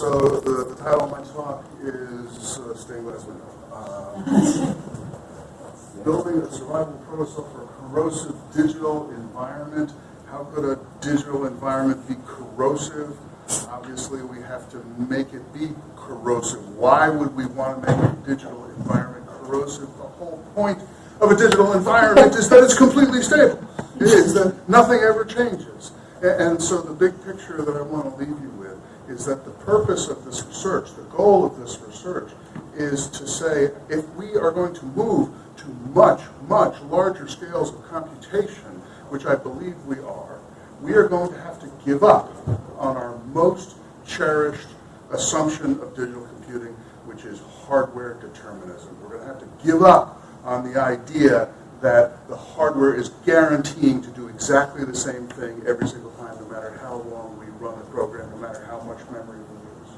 so the, the title of my talk is uh, Stained Glass Window. Uh, building a survival protocol for a corrosive digital environment. How could a digital environment be corrosive? Obviously, we have to make it be corrosive. Why would we want to make a digital environment corrosive? The whole point of a digital environment is that it's completely stable. It is that nothing ever changes. And so the big picture that I want to leave you with is that the purpose of this research, the goal of this research, is to say if we are going to move to much, much larger scales of computation, which I believe we are, we are going to have to give up on our most cherished assumption of digital computing, which is hardware determinism. We're going to have to give up on the idea that the hardware is guaranteeing to do exactly the same thing every single time, no matter how long we run the program, no matter how much memory we use.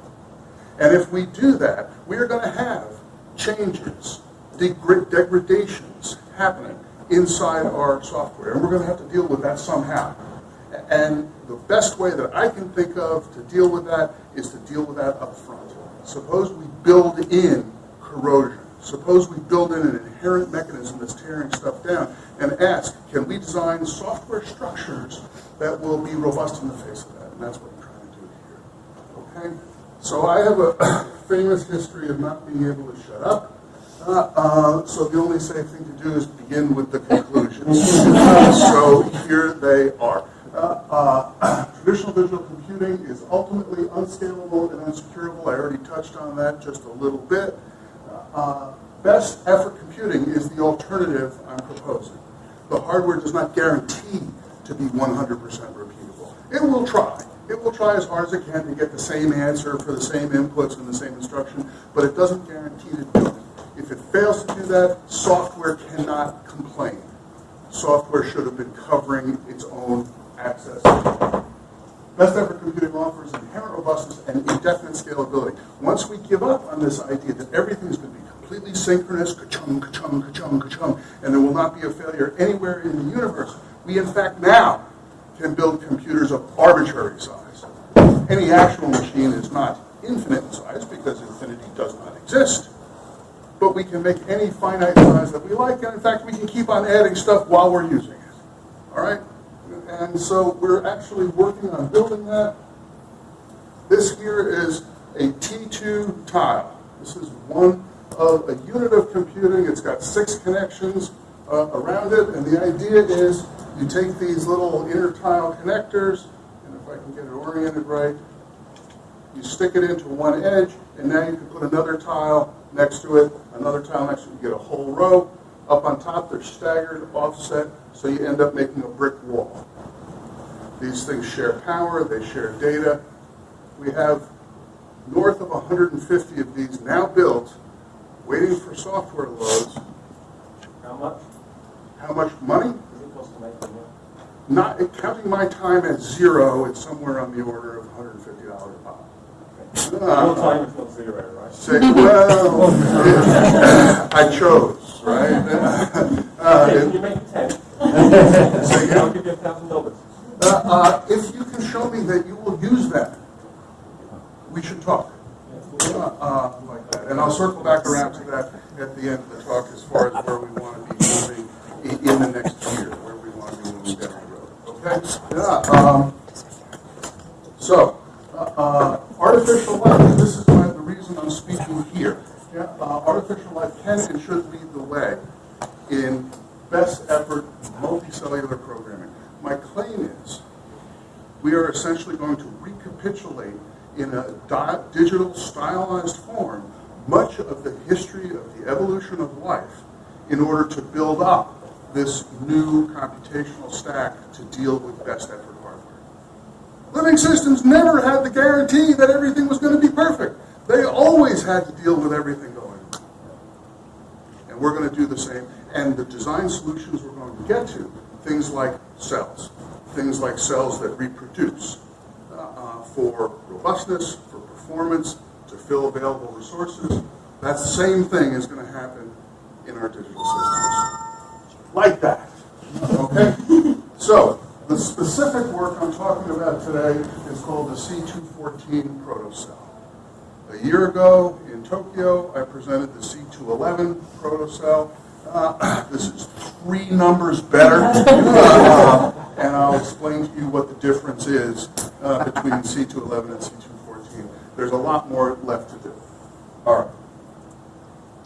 And if we do that, we are going to have changes, degradations happening inside our software. And we're going to have to deal with that somehow. And the best way that I can think of to deal with that is to deal with that up front. Suppose we build in corrosion. Suppose we build in an inherent mechanism that's tearing stuff down and ask, can we design software structures that will be robust in the face of that? And that's what I'm trying to do here. Okay? So I have a famous history of not being able to shut up. Uh, uh, so the only safe thing to do is begin with the conclusions. Uh, so here they are. Uh, uh, traditional digital computing is ultimately unscalable and unsecurable. I already touched on that just a little bit. Uh, best effort computing is the alternative I'm proposing. The hardware does not guarantee to be 100% repeatable. It will try. It will try as hard as it can to get the same answer for the same inputs and the same instruction, but it doesn't guarantee to do it. If it fails to do that, software cannot complain. Software should have been covering its own access. Best effort computing offers inherent robustness and indefinite scalability. Once we give up on this idea that everything is going to be completely synchronous, ka-chung, ka-chung, ka-chung, ka-chung, and there will not be a failure anywhere in the universe, we in fact now can build computers of arbitrary size. Any actual machine is not infinite in size because infinity does not exist. But we can make any finite size that we like, and in fact we can keep on adding stuff while we're using it. All right? And so we're actually working on building that. This here is a T2 tile. This is one of a unit of computing. It's got six connections uh, around it, and the idea is you take these little inner tile connectors, and if I can get it oriented right, you stick it into one edge, and now you can put another tile next to it, another tile next to it, you get a whole row. Up on top, they're staggered, offset, so you end up making a brick wall. These things share power, they share data. We have north of 150 of these now built, waiting for software loads. How much How much money? does it cost to make them? Not counting my time at zero, it's somewhere on the order of $150 a pop. Your Uh, time is not zero, right? Say, well, I chose, right? Uh, Okay, it- can you make ten? Say again? I'll give you a thousand dollars. Uh, uh, If you can show me that you will use that, we should talk. Uh, uh, Like that. And I'll circle back around to that at the end of the talk as far as where we want to be moving in the next year, where we want to be moving down the road. Okay? Yeah. um, So, uh, uh, artificial life, this is the reason I'm speaking here. Yeah, uh, Artificial life can and should lead the way in best effort multicellular programming. My claim is we are essentially going to recapitulate in a di- digital stylized form much of the history of the evolution of life in order to build up this new computational stack to deal with best effort hardware. Living systems never had the guarantee that everything was going to be perfect. They always had to deal with everything going on. And we're going to do the same. And the design solutions we're going to get to, things like cells, things like cells that reproduce uh, uh, for robustness, for performance, to fill available resources, that same thing is going to happen in our digital systems. Like that. Okay? So, the specific work I'm talking about today is called the C214 protocell. A year ago in Tokyo, I presented the C211 protocell. Uh, This is three numbers better. Uh, And I'll explain to you what the difference is uh, between C211 and C214. There's a lot more left to do. All right.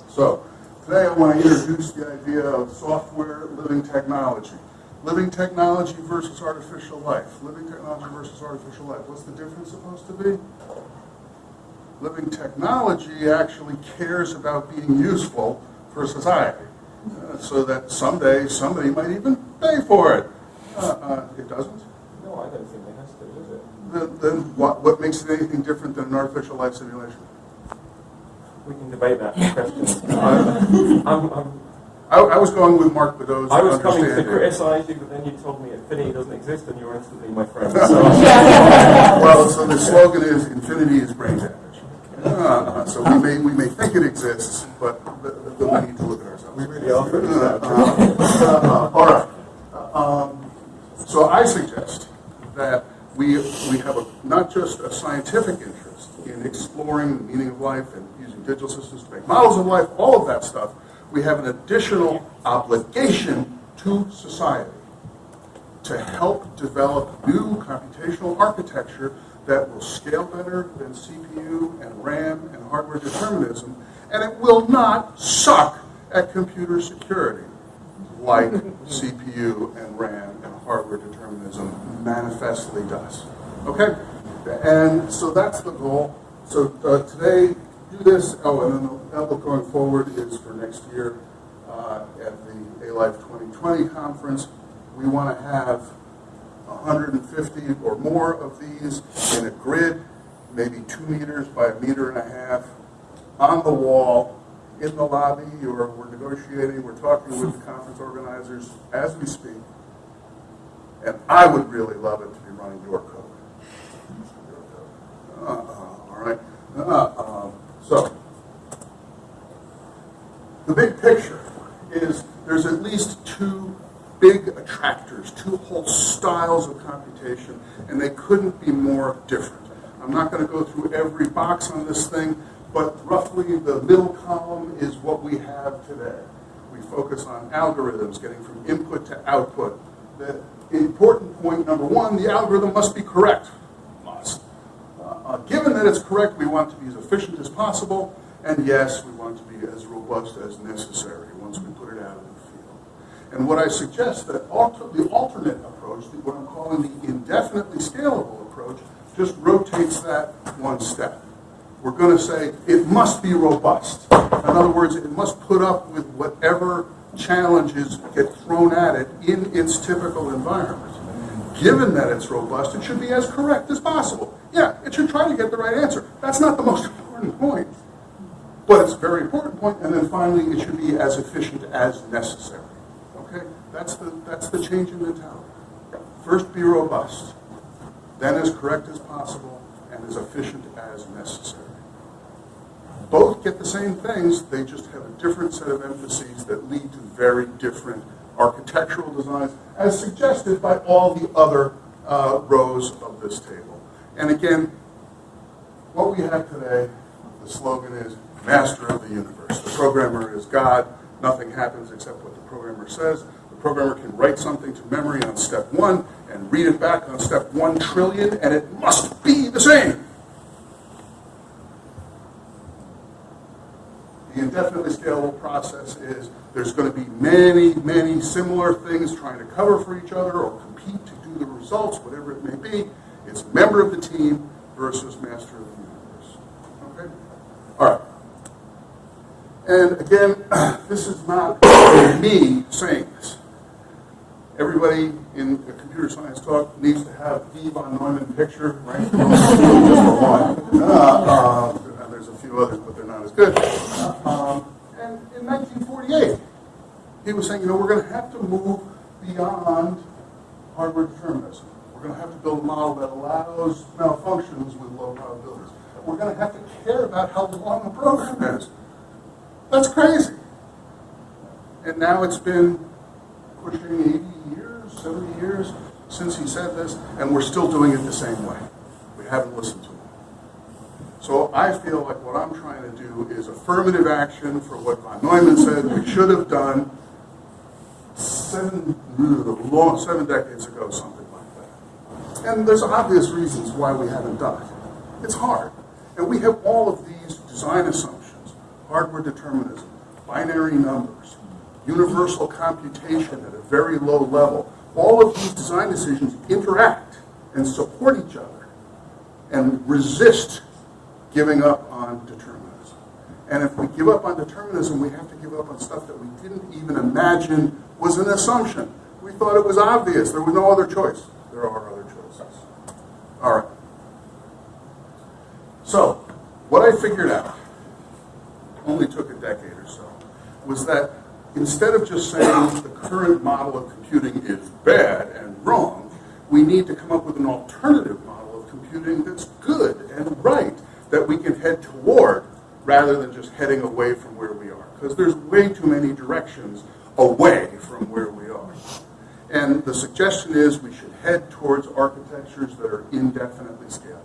So, today I want to introduce the idea of software living technology. Living technology versus artificial life. Living technology versus artificial life. What's the difference supposed to be? Living technology actually cares about being useful for society. uh, so that someday somebody might even pay for it. Uh, uh, it doesn't. No, I don't think it has to, does it? Then, then what, what makes it anything different than an artificial life simulation? We can debate that question. I'm, I'm, I'm, I, I was going with Mark Beddoes' I was coming to criticise you, but then you told me infinity doesn't exist and you're instantly my friend. So, Well, so the slogan is infinity is brain damage. Uh, so we may, we may think it exists, but th- th- then we need to look at ourselves. we really are pretty Uh, sad. uh, All right. Um, So I suggest that we, we have a, not just a scientific interest in exploring the meaning of life and using digital systems to make models of life, all of that stuff, we have an additional obligation to society to help develop new computational architecture that will scale better than CPU and RAM and hardware determinism, and it will not suck at computer security like CPU and RAM and hardware determinism manifestly does. Okay? And so that's the goal. So uh, today, do this. Oh, and then the outlook going forward is for next year uh, at the A-Life 2020 conference. We want to have 150 or more of these in a grid, maybe two meters by a meter and a half, on the wall, in the lobby, or we're negotiating, we're talking with the conference organizers as we speak. And I would really love it to be running your code. Uh, uh, All right? Uh, So, the big picture is there's at least two big attractors, two whole styles of computation, and they couldn't be more different. I'm not going to go through every box on this thing, but roughly the middle column is what we have today. We focus on algorithms, getting from input to output. The important point number one, the algorithm must be correct. Uh, Given that it's correct, we want to be as efficient as possible, and yes, we want to be as robust as necessary once we put it out in the field. And what I suggest that alter, the alternate approach, what I'm calling the indefinitely scalable approach, just rotates that one step. We're going to say it must be robust. In other words, it must put up with whatever challenges get thrown at it in its typical environment. Given that it's robust, it should be as correct as possible. Yeah, it should try to get the right answer. That's not the most important point. But it's a very important point. and then finally, it should be as efficient as necessary. Okay? That's the, that's the change in mentality. First, be robust, then as correct as possible, and as efficient as necessary. Both get the same things, they just have a different set of emphases that lead to very different architectural designs, as suggested by all the other uh, rows of this table. And again, what we have today, the slogan is master of the universe. The programmer is God. Nothing happens except what the programmer says. The programmer can write something to memory on step one and read it back on step one trillion, and it must be the same. The indefinitely scalable process is there's going to be many, many similar things trying to cover for each other or compete to do the results, whatever it may be. It's member of the team versus master of the universe. Okay? All right. And again, this is not me saying this. Everybody in a computer science talk needs to have the von Neumann picture, right? Uh, um, there's a few others, but they're not as good. Um, and in 1948, he was saying, you know, we're going to have to move beyond hardware determinism. We're going to have to build a model that allows malfunctions with low probabilities. We're going to have to care about how long the program is. That's crazy. And now it's been pushing 80 years, 70 years since he said this, and we're still doing it the same way. We haven't listened to him. So I feel like what I'm trying to do is affirmative action for what von Neumann said we should have done seven, long, seven decades ago, something like that. And there's obvious reasons why we haven't done it. It's hard. And we have all of these design assumptions, hardware determinism, binary numbers, universal computation at a very low level. All of these design decisions interact and support each other and resist giving up on determinism. And if we give up on determinism, we have to give up on stuff that we didn't even imagine was an assumption. We thought it was obvious. There was no other choice. There are other choices. All right. So, what I figured out, only took a decade or so, was that instead of just saying the current model of computing is bad and wrong, we need to come up with an alternative model of computing that's good and right, that we can head toward rather than just heading away from where we are. Because there's way too many directions away from where we are. And the suggestion is we should head towards architectures that are indefinitely scalable.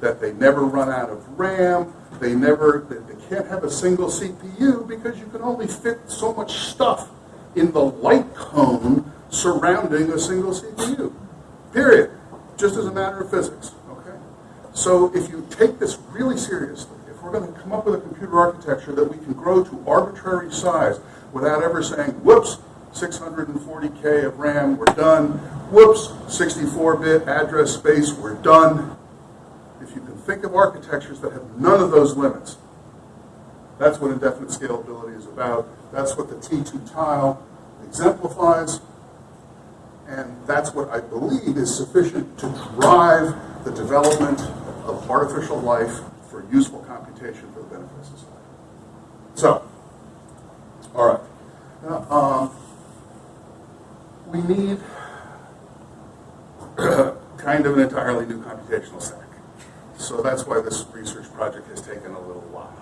That they never run out of RAM, they never, they can't have a single CPU because you can only fit so much stuff in the light cone surrounding a single CPU. Period. Just as a matter of physics. So if you take this really seriously, if we're going to come up with a computer architecture that we can grow to arbitrary size without ever saying, whoops, 640K of RAM, we're done. Whoops, 64-bit address space, we're done. If you can think of architectures that have none of those limits, that's what indefinite scalability is about. That's what the T2 tile exemplifies. And that's what I believe is sufficient to drive the development of artificial life for useful computation for the benefit of society. So, all right. Now, um, we need kind of an entirely new computational stack. So that's why this research project has taken a little while.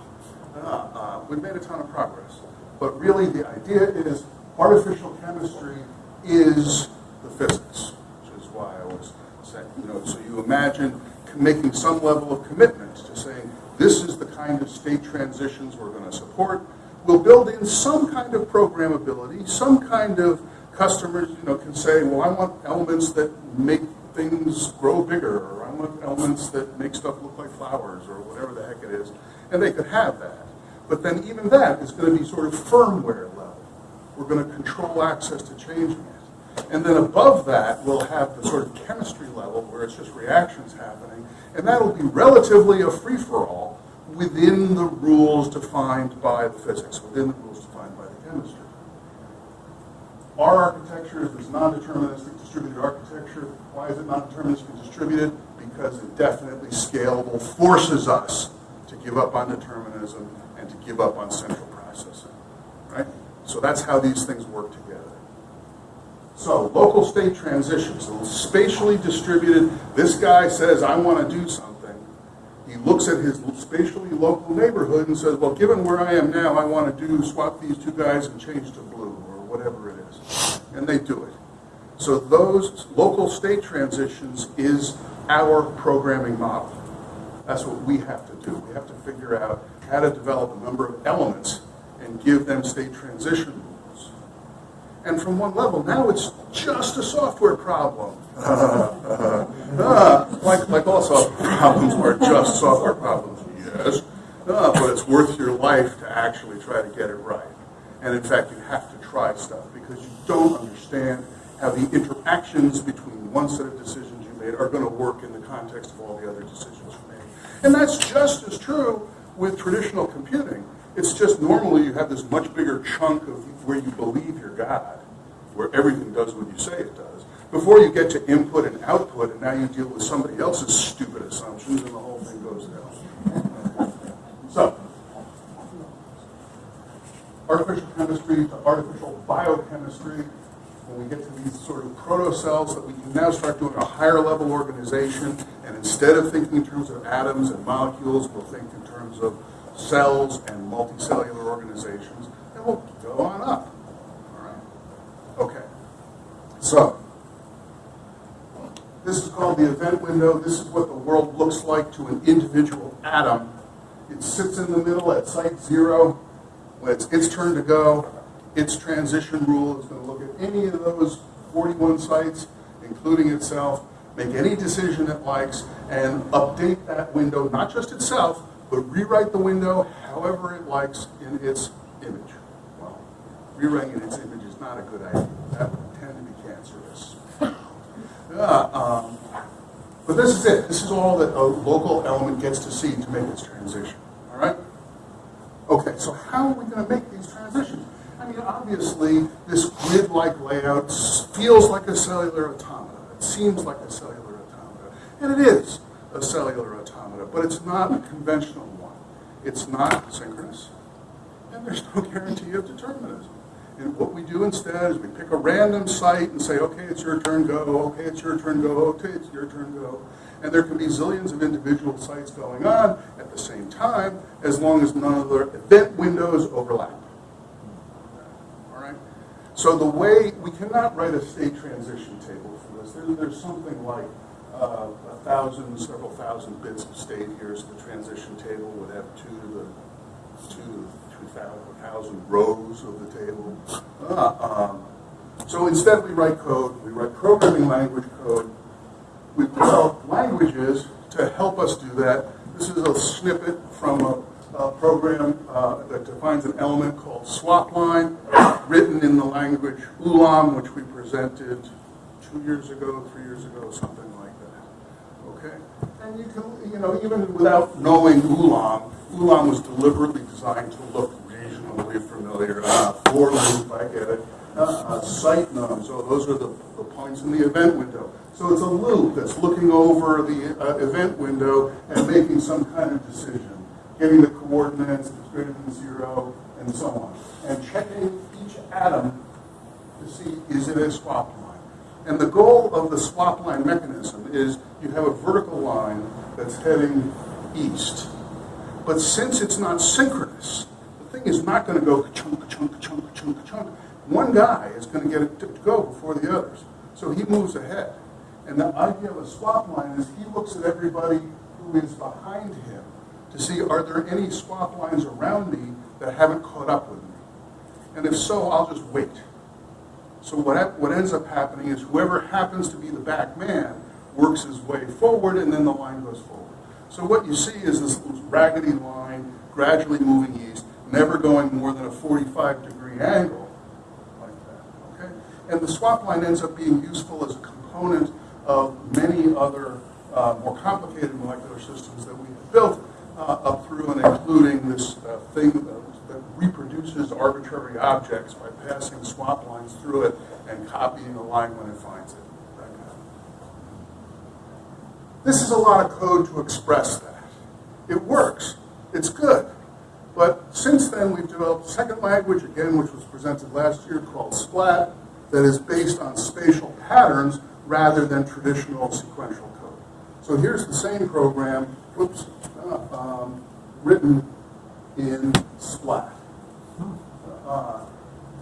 Uh, uh, we've made a ton of progress. But really the idea is artificial chemistry is the physics, which is why I was saying, you know, so you imagine making some level of commitment to saying, this is the kind of state transitions we're going to support. We'll build in some kind of programmability, some kind of customers, you know, can say, well, I want elements that make things grow bigger, or I want elements that make stuff look like flowers, or whatever the heck it is. And they could have that. But then even that is going to be sort of firmware level. We're going to control access to changing it. And then above that, we'll have the sort of chemistry level where it's just reactions happening. And that'll be relatively a free-for-all within the rules defined by the physics, within the rules defined by the chemistry. Our architecture is this non-deterministic distributed architecture. Why is it non-deterministically distributed? Because indefinitely scalable forces us to give up on determinism and to give up on central processing. Right? So that's how these things work together. So local state transitions, spatially distributed, this guy says, I want to do something. He looks at his spatially local neighborhood and says, well, given where I am now, I want to do, swap these two guys and change to blue, or whatever it is. And they do it. So those local state transitions is our programming model. That's what we have to do. We have to figure out how to develop a number of elements and give them state transition. And from one level, now it's just a software problem. Ah, like, like all software problems are just software problems, yes. Ah, but it's worth your life to actually try to get it right. And in fact, you have to try stuff because you don't understand how the interactions between one set of decisions you made are going to work in the context of all the other decisions you made. And that's just as true with traditional computing. It's just normally you have this much bigger chunk of where you believe you're God, where everything does what you say it does, before you get to input and output, and now you deal with somebody else's stupid assumptions, and the whole thing goes down. So, artificial chemistry to artificial biochemistry, when we get to these sort of proto-cells that we can now start doing a higher level organization, and instead of thinking in terms of atoms and molecules, we'll think in terms of cells and multicellular we'll go on up. All right? Okay. So, This is called the event window. This is what the world looks like to an individual atom. It sits in the middle at site zero. When it's its turn to go, its transition rule is going to look at any of those 41 sites, including itself, make any decision it likes, and update that window, not just itself, but rewrite the window however it likes in its image. Rewriting its image is not a good idea. That would tend to be cancerous. Uh, um, But this is it. This is all that a local element gets to see to make its transition. All right? Okay, so how are we going to make these transitions? I mean, obviously, this grid-like layout feels like a cellular automata. It seems like a cellular automata. And it is a cellular automata, but it's not a conventional one. It's not synchronous, and there's no guarantee of determinism. And what we do instead is we pick a random site and say, okay, it's your turn, go. Okay, it's your turn, go. Okay, it's your turn, go. And there can be zillions of individual sites going on at the same time as long as none of their event windows overlap. All right? So the way, we cannot write a state transition table for this. There's something like uh, a thousand, several thousand bits of state here. So the transition table would have two to the, two to thousand rows of the table. Uh, um, so instead we write code, we write programming language code. We develop languages to help us do that. This is a snippet from a, a program uh, that defines an element called swap line, written in the language ULAM, which we presented two years ago, three years ago, something and you can, you know, even without knowing Ulam, Ulam was deliberately designed to look reasonably familiar. Uh, for loop, I get it. Uh, uh, site nums, so those are the, the points in the event window. So it's a loop that's looking over the uh, event window and making some kind of decision, getting the coordinates, it's greater than zero, and so on. And checking each atom to see is it a swap line. And the goal of the swap line mechanism is you have a vertical line that's heading east. But since it's not synchronous, the thing is not going to go chunk, chunk, chunk, chunk, chunk. One guy is going to get it to go before the others. So he moves ahead. And the idea of a swap line is he looks at everybody who is behind him to see are there any swap lines around me that haven't caught up with me. And if so, I'll just wait. So what, what ends up happening is whoever happens to be the back man works his way forward and then the line goes forward. So what you see is this raggedy line gradually moving east, never going more than a 45 degree angle like that, okay? And the swap line ends up being useful as a component of many other uh, more complicated molecular systems that we have built uh, up through and including this uh, thing reproduces arbitrary objects by passing swap lines through it and copying a line when it finds it. This is a lot of code to express that. It works. It's good. But since then, we've developed a second language, again, which was presented last year, called Splat, that is based on spatial patterns rather than traditional sequential code. So here's the same program, whoops, uh, um, written in Splat. Uh,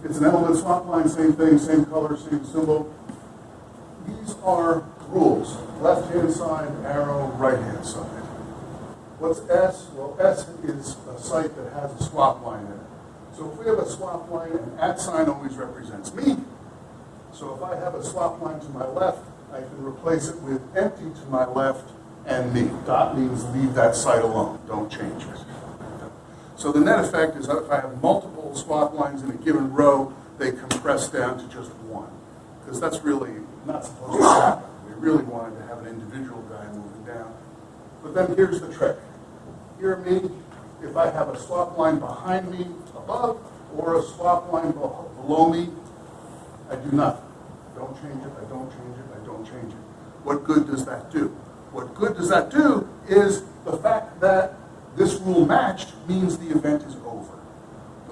it's an element swap line, same thing, same color, same symbol. These are rules. Left-hand side arrow, right-hand side. What's S? Well, S is a site that has a swap line in it. So if we have a swap line, an at sign always represents me. So if I have a swap line to my left, I can replace it with empty to my left and me. Dot means leave that site alone, don't change it. So the net effect is that if I have multiple swap lines in a given row, they compress down to just one. Because that's really not supposed to happen. We really wanted to have an individual guy moving down. But then here's the trick. Hear me, if I have a swap line behind me above or a swap line below me, I do nothing. Don't change it, I don't change it, I don't change it. What good does that do? What good does that do is the fact that this rule matched means the event is over.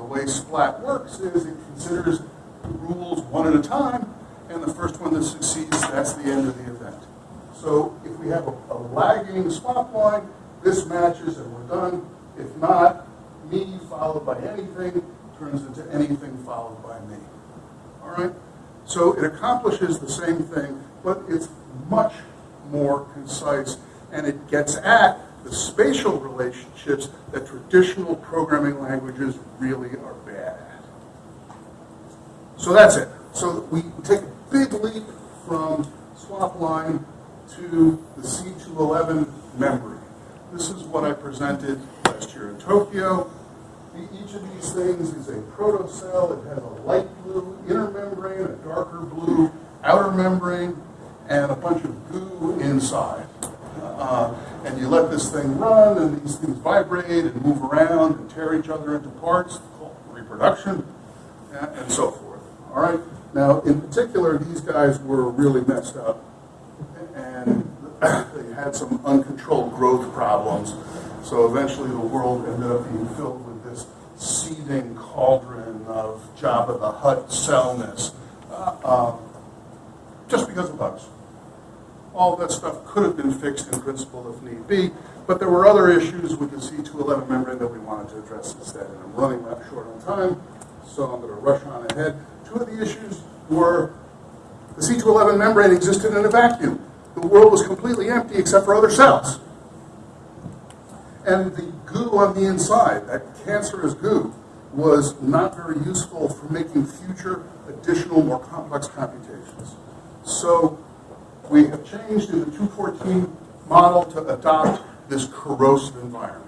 Way Splat works is it considers the rules one at a time, and the first one that succeeds, that's the end of the event. So if we have a, a lagging swap line, this matches and we're done. If not, me followed by anything turns into anything followed by me. All right? So it accomplishes the same thing, but it's much more concise, and it gets at the spatial relationships that traditional programming languages really are bad at. So that's it. So we take a big leap from swap line to the C211 memory. This is what I presented last year in Tokyo. Each of these things is a protocell. It has a light blue inner membrane, a darker blue outer membrane, and a bunch of goo inside. Uh, and you let this thing run, and these things vibrate and move around and tear each other into parts, reproduction, and, and so forth. All right. Now, in particular, these guys were really messed up, and they had some uncontrolled growth problems. So eventually, the world ended up being filled with this seething cauldron of Jabba the Hutt cellness, uh, uh, just because of bugs all that stuff could have been fixed in principle if need be, but there were other issues with the C211 membrane that we wanted to address instead. And I'm running out short on time, so I'm going to rush on ahead. Two of the issues were the C211 membrane existed in a vacuum. The world was completely empty except for other cells. And the goo on the inside, that cancerous goo, was not very useful for making future additional, more complex computations. So we have changed in the 214 model to adopt this corrosive environment.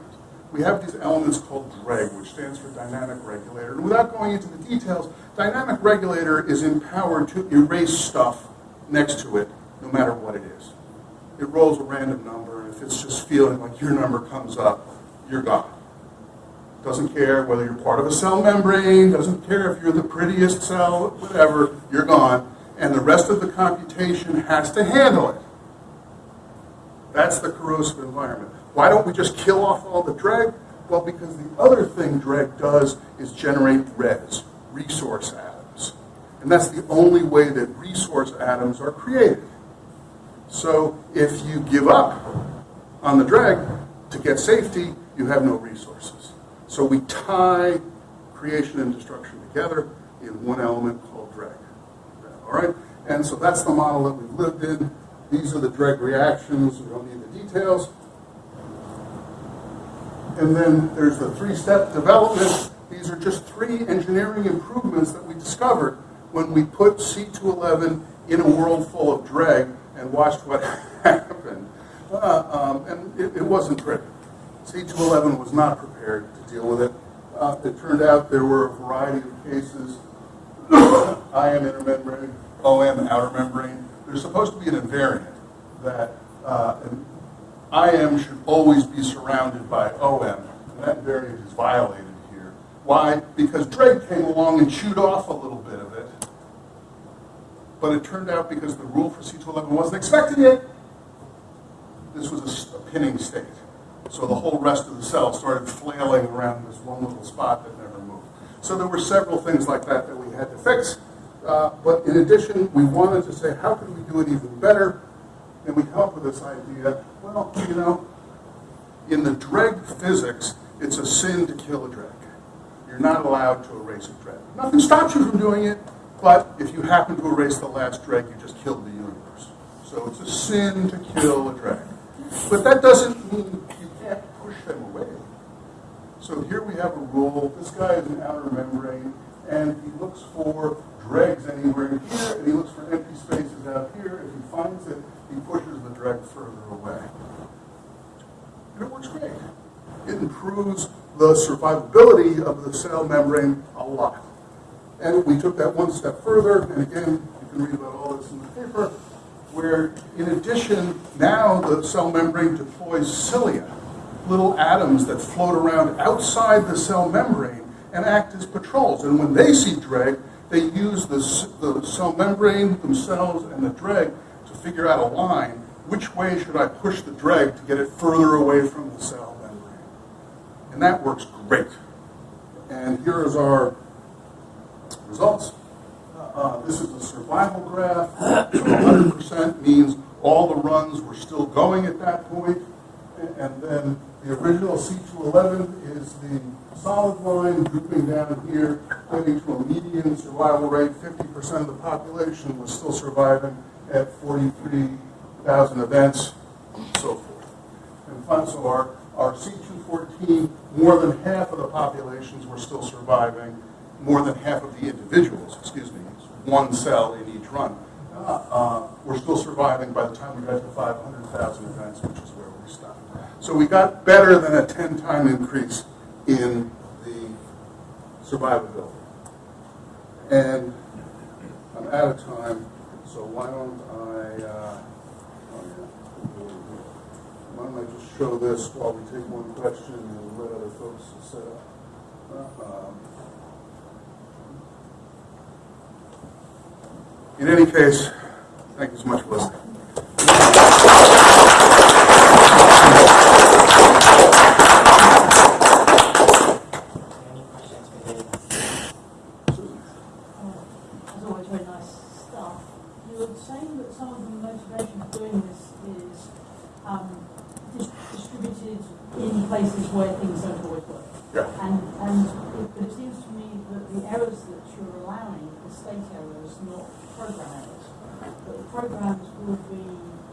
We have these elements called DREG, which stands for Dynamic Regulator. And without going into the details, Dynamic Regulator is empowered to erase stuff next to it, no matter what it is. It rolls a random number, and if it's just feeling like your number comes up, you're gone. Doesn't care whether you're part of a cell membrane, doesn't care if you're the prettiest cell, whatever, you're gone and the rest of the computation has to handle it. That's the corrosive environment. Why don't we just kill off all the dreg? Well, because the other thing dreg does is generate res, resource atoms. And that's the only way that resource atoms are created. So if you give up on the dreg to get safety, you have no resources. So we tie creation and destruction together in one element. All right? And so that's the model that we've lived in. These are the dreg reactions. We don't need the details. And then there's the three-step development. These are just three engineering improvements that we discovered when we put C211 in a world full of dreg and watched what happened. Uh, um, and it, it wasn't great. C211 was not prepared to deal with it. Uh, it turned out there were a variety of cases IM inner membrane, OM outer membrane. There's supposed to be an invariant that uh, IM should always be surrounded by OM, and that invariant is violated here. Why? Because dreg came along and chewed off a little bit of it, but it turned out because the rule for C211 wasn't expecting it, this was a pinning state. So the whole rest of the cell started flailing around this one little spot that never moved. So there were several things like that that we had to fix. Uh, but in addition, we wanted to say, how can we do it even better? And we come up with this idea, well, you know, in the dreg physics, it's a sin to kill a dreg. You're not allowed to erase a dreg. Nothing stops you from doing it, but if you happen to erase the last dreg, you just killed the universe. So it's a sin to kill a dreg. But that doesn't mean you can't push them away. So here we have a rule. This guy is an outer membrane, and he looks for dregs anywhere in here, and he looks for empty spaces out here. If he finds it, he pushes the dreg further away. And it works great. It improves the survivability of the cell membrane a lot. And we took that one step further, and again, you can read about all this in the paper, where in addition, now the cell membrane deploys cilia, little atoms that float around outside the cell membrane and act as patrols. And when they see dreg, they use the, the cell membrane themselves and the dreg to figure out a line. Which way should I push the dreg to get it further away from the cell membrane? And that works great. And here is our results. Uh, this is a survival graph. So 100% means all the runs were still going at that point. And then the original C211 is the solid line drooping down here, pointing to a median survival rate. 50% of the population was still surviving at 43 thousand events, and so forth. And so our, our C two fourteen, more than half of the populations were still surviving, more than half of the individuals, excuse me, one cell in each run, uh, uh, were still surviving by the time we got to five hundred thousand events, which is where we stopped. So we got better than a ten-time increase in the survivability. And I'm out of time, so why don't I, uh, why don't I just show this while we take one question and let other folks set up. Um, In any case, thank you so much for listening. Any questions for David? As always, very nice stuff. You were saying that some of the motivation for doing this is um, dis- distributed in places where things don't always work. Yeah. And, and it, but it seems to me that the errors that you're allowing are state errors, program errors. That the programs will be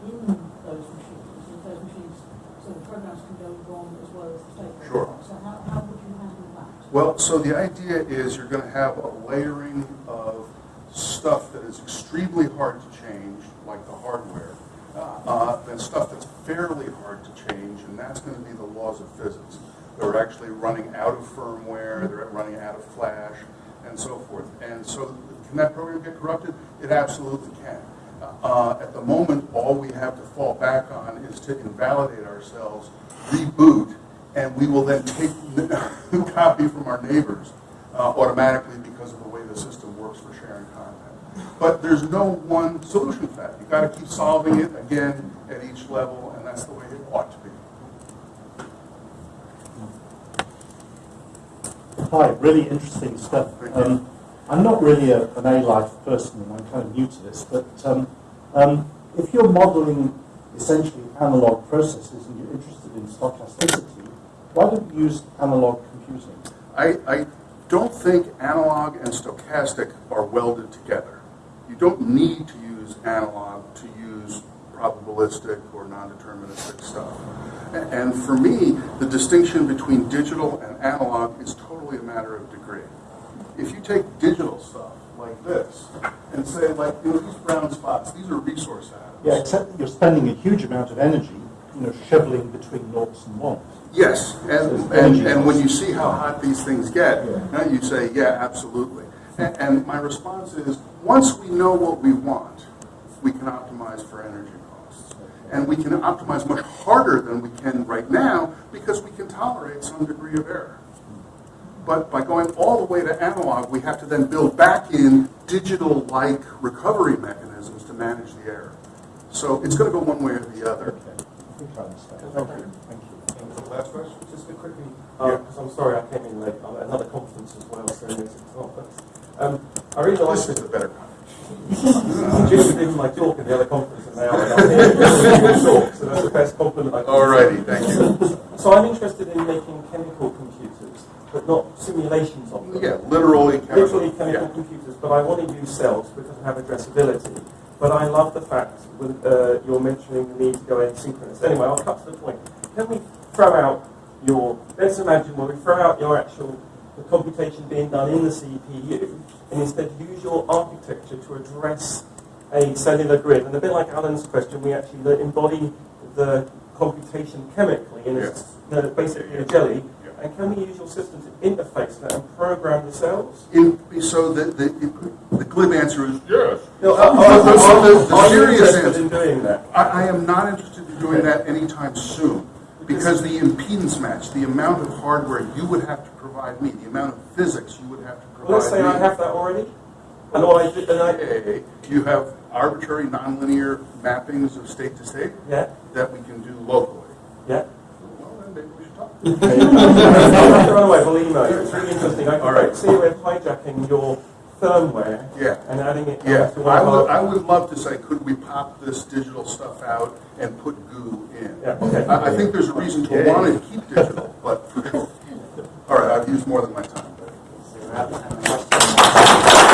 in those machines, and those machines, so the programs can go wrong as well as the state Sure. wrong. So how, how would you handle that? Well, so the idea is you're going to have a layering of stuff that is extremely hard to change, like the hardware, uh, then stuff that's fairly hard to change, and that's going to be the laws of physics. They're actually running out of firmware, they're running out of flash, and so forth. And so can that program get corrupted? It absolutely can. Uh, At the moment, all we have to fall back on is to invalidate ourselves, reboot, and we will then take the copy from our neighbors uh, automatically because of the way the system works for sharing content. But there's no one solution for that. You've got to keep solving it again at each level, and that's the way it ought to be. Hi, really interesting stuff. Um, I'm not really a, an A-life person, and I'm kind of new to this, but um, um, if you're modeling essentially analog processes and you're interested in stochasticity, why don't you use analog computing? I, I don't think analog and stochastic are welded together. You don't need to use analog to use probabilistic or non-deterministic stuff. A- And for me, the distinction between digital and analog is totally a matter of degree. If you take digital stuff like this and say like, you know, these brown spots, these are resource atoms. Yeah, except that you're spending a huge amount of energy, you know, shoveling between noughts and ones. Yes, and, and, and when you see how hot these things get, now you say, yeah, absolutely. And, and my response is, once we know what we want, we can optimize for energy costs. And we can optimize much harder than we can right now because we can tolerate some degree of error. But by going all the way to analog, we have to then build back in digital-like recovery mechanisms to manage the error. So it's going to go one way or the other. Okay, I think I understand. Thank you. Thank you. Last question? Just a quickly, Yeah. because I'm sorry I came in late, I'm at another conference as well, so it's not, but, um, I really like This is it. the better kind. Jim did my talk at the other conference and now I'm here to talk, so that's the best compliment I can Alrighty, thank you. So I'm interested in making chemical computers, but not simulations of them. Yeah, literally chemical. Literally chemical Yeah. computers, but I want to use cells because I have addressability. But I love the fact when uh, you're mentioning the need to go asynchronous. Anyway, I'll cut to the point. Can we throw out your, let's imagine where we throw out your actual, the computation being done in the CPU, and instead use your architecture to address a cellular grid. And a bit like Alan's question, we actually embody the computation chemically in a, Yes. no, basically a jelly. Yeah. And can we use your system to interface that and program the cells? In, so the, the, the glib answer is yes. No, are, the- are, the- the serious interested answer- in doing that? I, I am not interested in doing that anytime soon, because the impedance match, the amount of hardware you would have to provide me, the amount of physics you would have to provide Well, let's say me. I have that already, and all I do, and I, You have arbitrary nonlinear mappings of state to state yeah, that we can do locally. yeah. Well, then maybe we should talk. I'll have to run away, we'll email you. It's really interesting. I All right. can see we're hijacking your firmware Yeah. and adding it Yeah, to one I would, I would love to say, could we pop this digital stuff out and put goo in? Yeah, okay. I, I think there's a reason to want to keep digital, but, all right, I've used more than my time. So we're out time.